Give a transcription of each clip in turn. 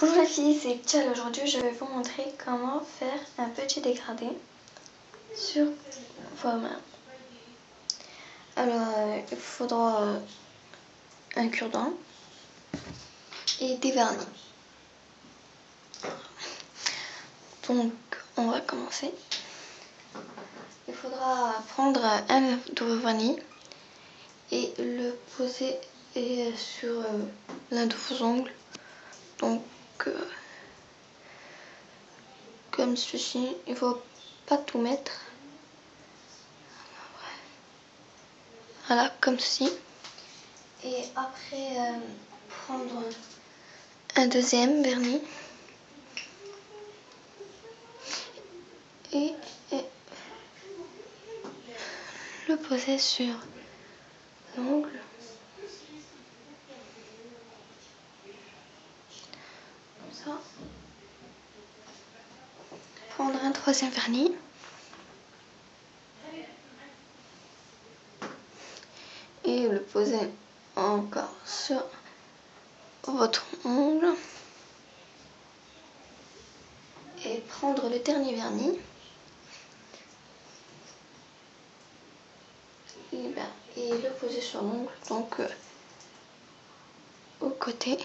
Bonjour les filles, c'est Tchal. Aujourd'hui, je vais vous montrer comment faire un petit dégradé sur vos mains. Alors, euh, il faudra euh, un cure-dent et des vernis. Donc, on va commencer. Il faudra prendre un de vernis et le poser sur euh, l'un de vos ongles. Comme ceci. Il faut pas tout mettre. Voilà, comme ceci. Et après, euh, prendre un deuxième vernis. Et, et le poser sur l'ongle. Prendre un troisième vernis. Et le poser encore sur votre ongle. Et prendre le dernier vernis. Et, ben, le poser sur l'ongle, donc euh, au côté.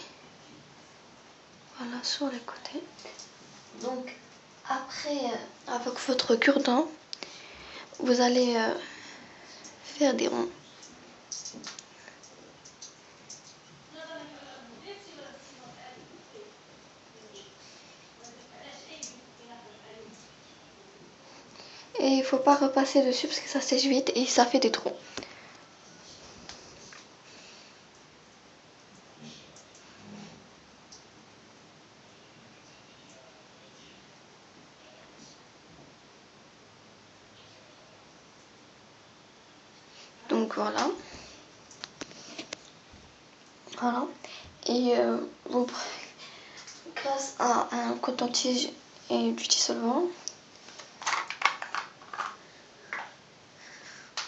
Voilà, sur les côtés. Donc, après, euh, avec votre cure-dent, vous allez euh, faire des ronds. Et il faut pas repasser dessus parce que ça sèche vite et ça fait des trous. Donc voilà. Voilà. Et euh, grâce à un coton-tige et du dissolvant,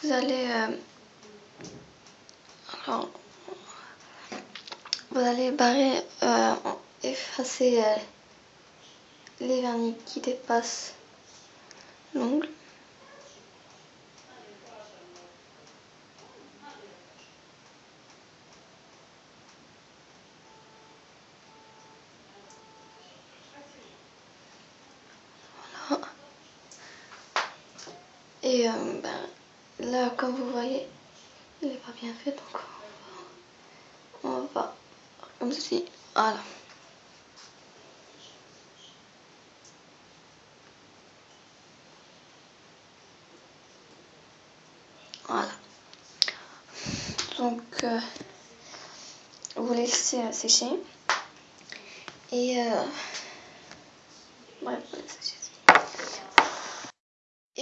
vous allez euh, vous allez barrer euh, effacer euh, les vernis qui dépassent l'ongle Et euh, ben, là, comme vous voyez, il n'est pas bien fait, donc on va, comme ceci, voilà. Voilà. Donc, euh, vous laissez sécher. Et, euh, bref, sécher.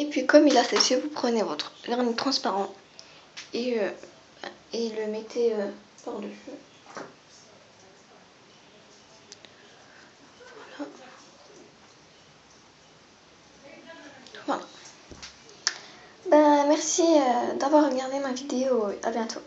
Et puis comme il a séché, vous prenez votre vernis transparent et, euh, et le mettez euh, par-dessus. Voilà. Voilà. Ben, merci euh, d'avoir regardé ma vidéo. À bientôt.